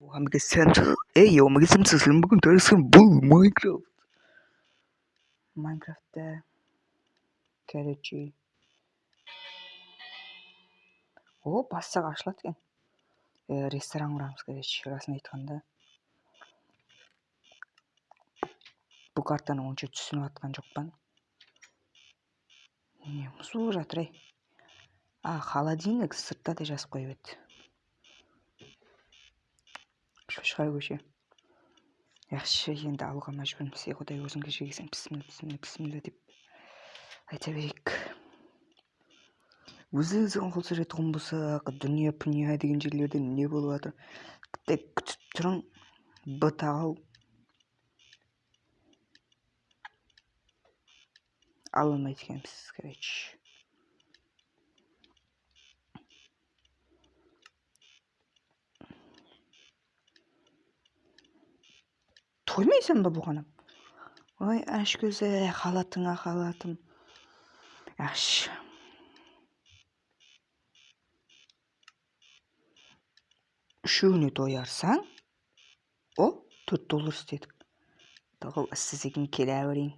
Hammaga samsa ey hammaga samsa sizlarni bugun tanishtirgan bu Minecraft. Minecraftda короче o bassaq ochiladi ekan. Restoran quramiz короче rostini aytganda. Bu kartani uncha tushunayotgan жоқпын. Не музык жатыр ей. А, холодильник сыртта да жазып қойып шошқа көше. Yaxshi endi alg'a majburmiz ey xudoy o'zing kechirgaysan bismillah bismillah bismillah deb aytaveraylik o'zi o'ziga qo'l so'raydigan bo'lsak dunyo punya degan joylarda ne bo'lyapti bitta kutib turing b tag'ov ololmaydi ekanmiz короче. Bu xonim voy ashko'za xalatingga xalatim yaxshi uchovini to'yarsang o to'rt dollar istedik tog'ol siz sekin kelavering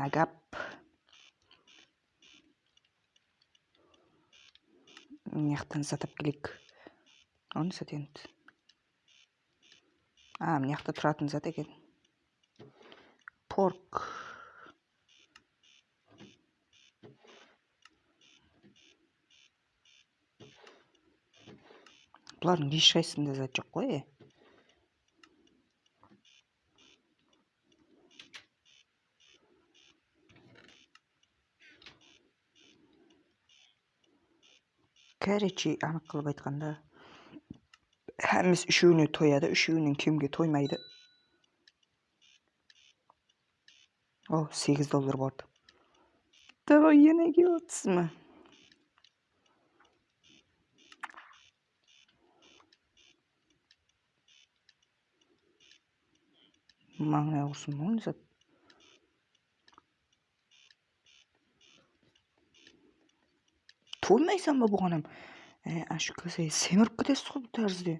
nagap bu yoqdan sotib kelaylik uni sotyapti А, мына жақта тұратын зат екен порк. Бұлардың ешқайсысында зат жоқ қой е короче анық қылып айтқанда Hemimiz üçüğünü toyadı, üçüğünün kimge toymaydı. Oh 8 dolar vardı. Daha yine giyotsuz mu? Mangla olsun mu onu Toymaysan mı bu kızı semirip gidesin bu tarzda.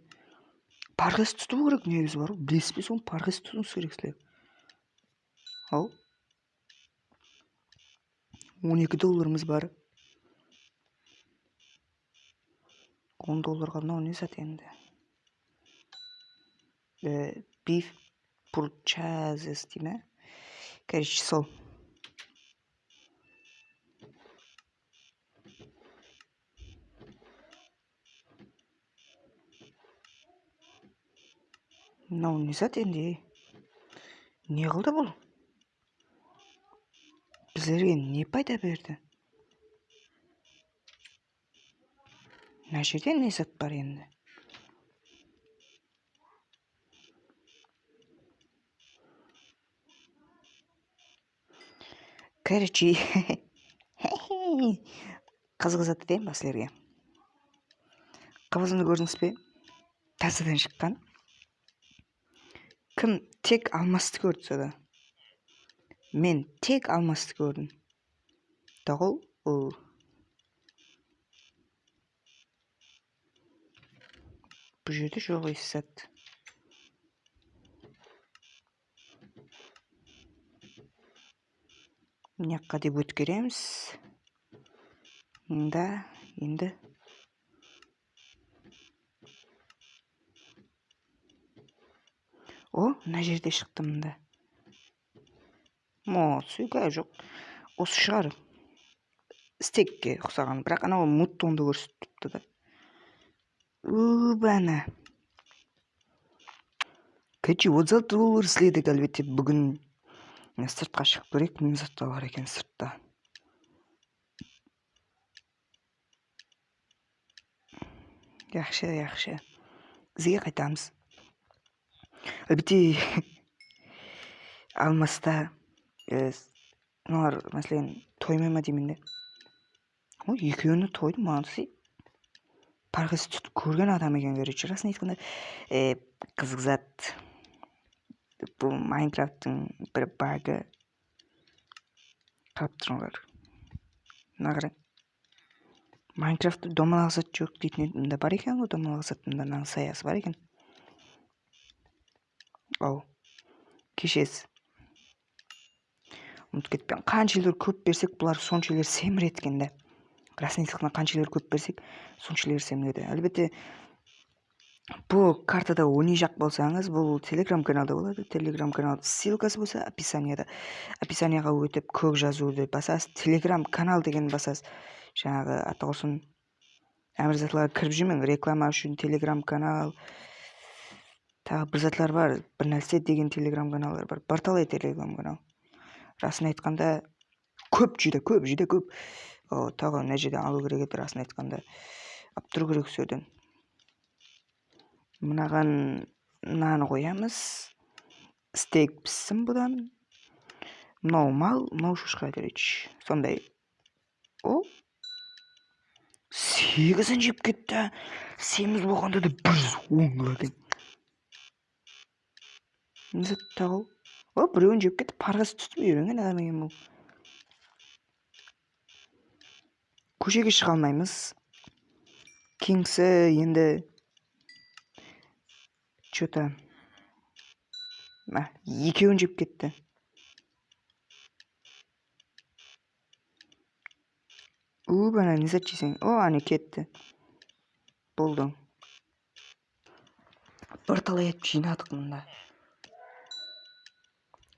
парғыз тұту керек негізі бар ғой білесіз бе соны парғыз тұтуыңыз керексіздер ау он екі долларымыз бар. Он долларға мынау не зат енді? Биф пурчазес дей ма короче сол. Мынау не зат енді не қылды бұл біздерге не пайда берді мына жерде не зат бар енді короче қызық зат айтайын ба қыбызымды көрдіңіз бе тасадан шыққан кім тек алмасты көрді сода мен тек алмасты көрдім. Тағыл ол бұл жерде жоқ естісат мына жаққа деп өткереміз. Да енді о мына жерде шықты мында. Мо сүйка жоқ. Осы шығар. Стекке ұқсаған. Бірақ анау муттонды көрсетіп тұрыпты да. Убана короче отыз алты доллар іздедік әлбетте бүгін сыртқа шығып көрейік не заттар бар екен сыртта. Жақсы жақсы бізге қайтамыз. Әлбетте алмаста мыналар мәселен тоймай ма деймін де ой екеуіне тойды молодцы парғыз тұтып көрген адам екен короче расын айтқанда қызық зат. Бұл майнкрафттың бір багы. Қарап тұрыңдар. Мына қараң майнкрафтта домалақ зат жоқ дейтін да бар екен ғой домалақ заттың да мынаның саясы бар екен. Ау кешесіз ұмытып кетіппін қанша көп берсек бұлар сонша илер семіреді екен да. Расына қанша көп берсек сонша илер семіреді әлбетте бұл картада ойнай жақ болсаңыз бұл телеграм каналда болады телеграм канал ссылкасы болса описанияда описанияға өтіп көк жазуды басасыз телеграм канал деген басасыз. Жаңағы атаусын әмірзатларға кіріп жүрмең реклама үшін телеграм канал тағы бір затлар бар бір нәрсе деген телеграм каналдар бар. Бірталай телеграм канал. Расын айтқанда көп жүдә көп жүдә көп. Тағы мына жерден алу керек еді расын айтқанда. Алып тұру керек осы жерден мынаған мынаны қоямыз. Стейк піссін бұдан. Мынау мал мынау шошқа короче сондай. О! Сегізін жеп кетті. Семіз болғанда да бір жүз он қылады не тағы о біреуін жеп кетті парғысы түсіп үйренген адам екен бұл. Көшеге шыға алмаймыз. Кеңсі енді че то екеуін жеп кетті. Ана не зат жесең о ане кетті. Болды. Бірталай етіп жинадық мында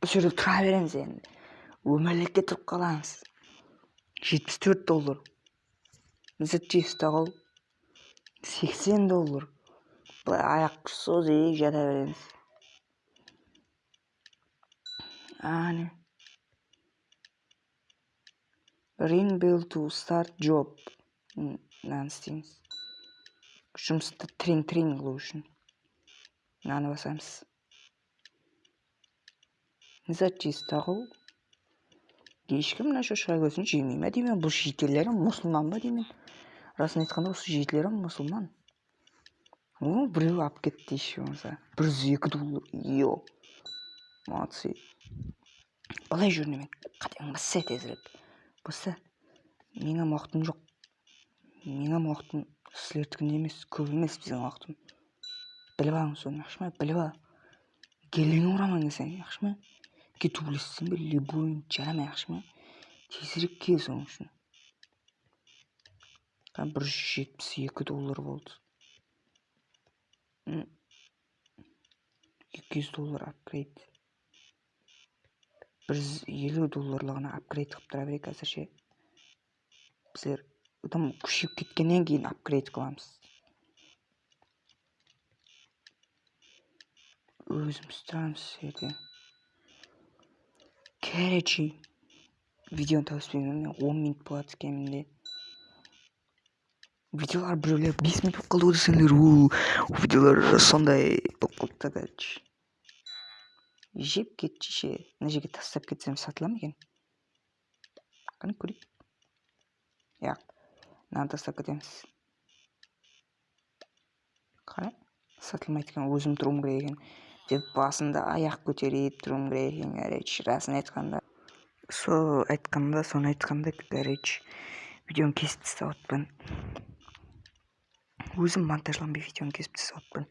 осы жерде тұра береміз енді өмірлікке тұрып қаламыз жетпіс төрт доллар. Жейсіз тағау сексен доллар. Былай аяқ созып жата береміз ring bell to start job мынаны істейміз жұмысты трин трин қылу үшін мынаны басамыз не зат жейсіз тағы ешкім мына шошқа көзін жемей ма деймін бұл жетелері мұсылман ба деймін расын айтқанда осы жетілері мұсылман о біреу алып кетті еще болмаса бір жүз екі доллар е молодцы былай жүр немен қатең басса тезірек басса менің уақытым жоқ менің уақытым сіздердікіндей емес көп емес біздің уақытым біліп алыңыз соны жақсы ма біліп ал ұраман десең жақсы ма кету білесің бе любойын жарамай жақсы ма тезірек кел соның үшін бір жүз жетпіс екі доллар болды екі жүз доллар апгрейд бір жүз елу долларлығына апгрейд қылып тұра берейік әзірше біздер одан күшейіп кеткеннен кейін апгрейд қыламыз өзіміз тұрамыз жерде короче видеоны тауыспаймын он минут болады кемінде видеолар біреулер бес минут болып қалды ғой десеңдер ол видеолар сондай болып қалыпты короче жеп кетші ше мына жерге тастап кетсем сатыла ма екен қане көрейік иә мынаны тастап кетеміз қара сатылмайды екен өзім тұруым керек екен деп басында аяқ көтеріп тұруым керек екен короче расын айтқанда. Сол айтқанда соны айтқанда короче видеоны кесіп тастап жатырмын өзім монтажланбай видеоны кесіп тастап жатырмын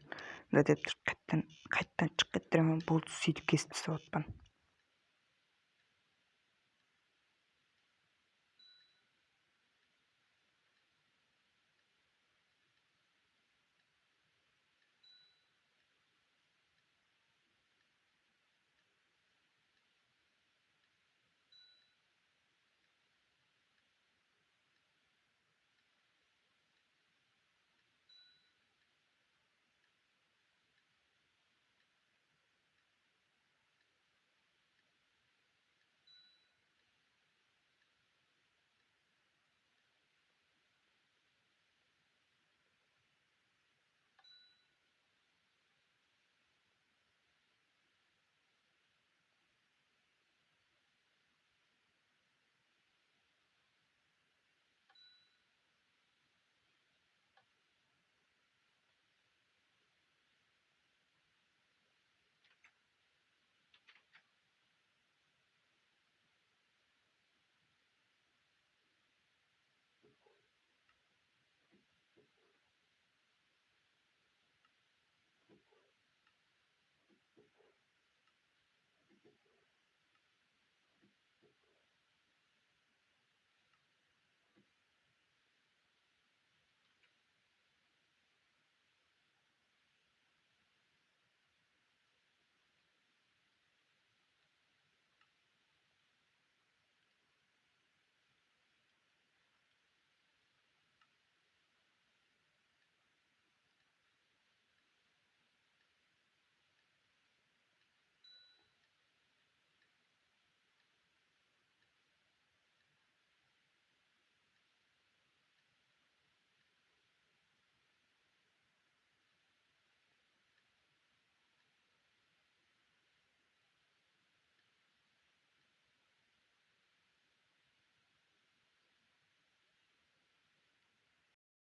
мында деп тұрып қайтадан қайтадан шығып кетіп болды сөйтіп кесіп тастап